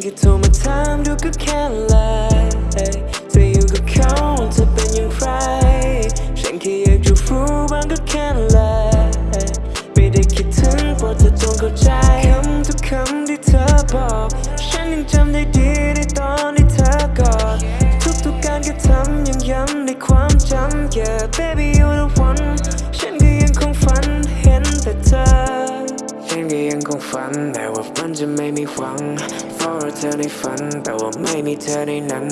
แค่โทรมาถามดูก็แค่ไลน์เธออยู่กับเขาเธอเป็นอย่างไรฉันแค่อยากจะรู้บ้างก็แค่ไลน์ไม่ได้คิดถึงโปรดเธอจงเข้าใจคำทุกคำที่เธอบอก ฉันยังจำได้ดีในตอนที่เธอกอดทุกๆการกระทำยังย้ำในความจำ Yeah baby you ัน แต่ว่ามันจะไม่มีหวังเฝ้ารอเธอในฝัน แต่ว่าไม่มีเธอในนั้น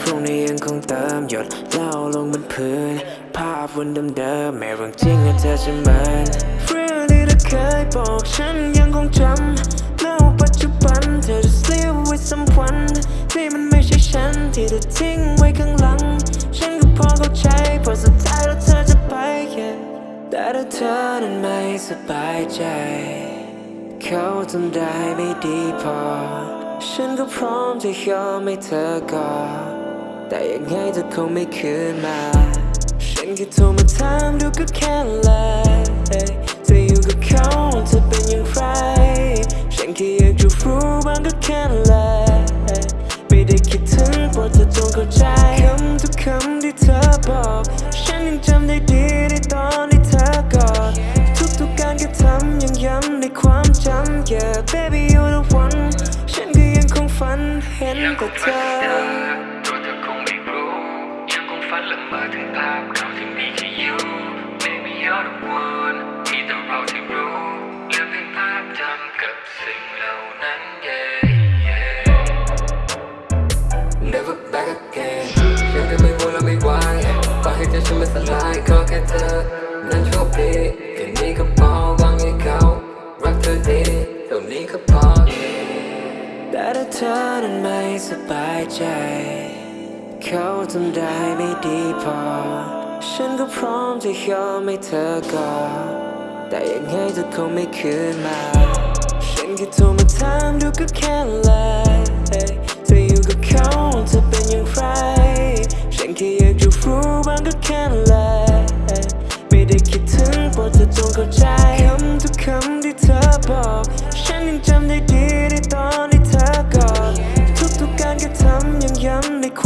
พรุ่งนี้ยังคงเติมหยดเหล้าลงบนพื้น ภาพวันเดิมๆแม้เรื่องจริงเธอจะเหมือนเรื่องที่เธอเคยบอกฉันยังคงจำแล้วปัจจุบันเธอจะ live with someone ที่มันไม่ใช่ฉันที่เธอทิ้งไว้ข้างหลัง ฉันก็พอเข้าใจเพราะสุดท้ายแล้วเธอจะไป yeah แต่ถ้าเธอนั้นไม่สบายใจ เขาทำได้ไม่ดีพอ ฉันก็พร้อมจะยอมให้เธอกอดแต่ยังไงเธอคงไม่คืนมา ฉันแค่โทรมาถามดูก็แค่เลย Yeah baby you're the one ฉันก็ยังคงฝันเห็นยังคแต่เธอตัวเธอคงไม่รู้ยังคงฝันละเมอถึงภาพเขาที่มีแค่ you Baby you're the one มีแต่เราที่รู้เหลือเพียงภาพจำกับสิ่งเหล่านั้น yeah yeah Never back again ยังจะไม่วนและไม่ไหวฝากให้ใจฉันไม่สลายขอแค่เธอนั้นโชคดี เท่านี้ก็พอ แต่ถ้าเธอนั้นไม่สบายใจ เขาทำได้ไม่ดีพอ ฉันก็พร้อมจะยอมให้เธอกอดแต่ยังไงเธอคงไม่คืนมา ฉันแค่โทรมาถามดูก็แค่ไลน์ ยังจำได้ดีในตอนที่เธอกอดทุกๆการกระทำยังย้ำในความ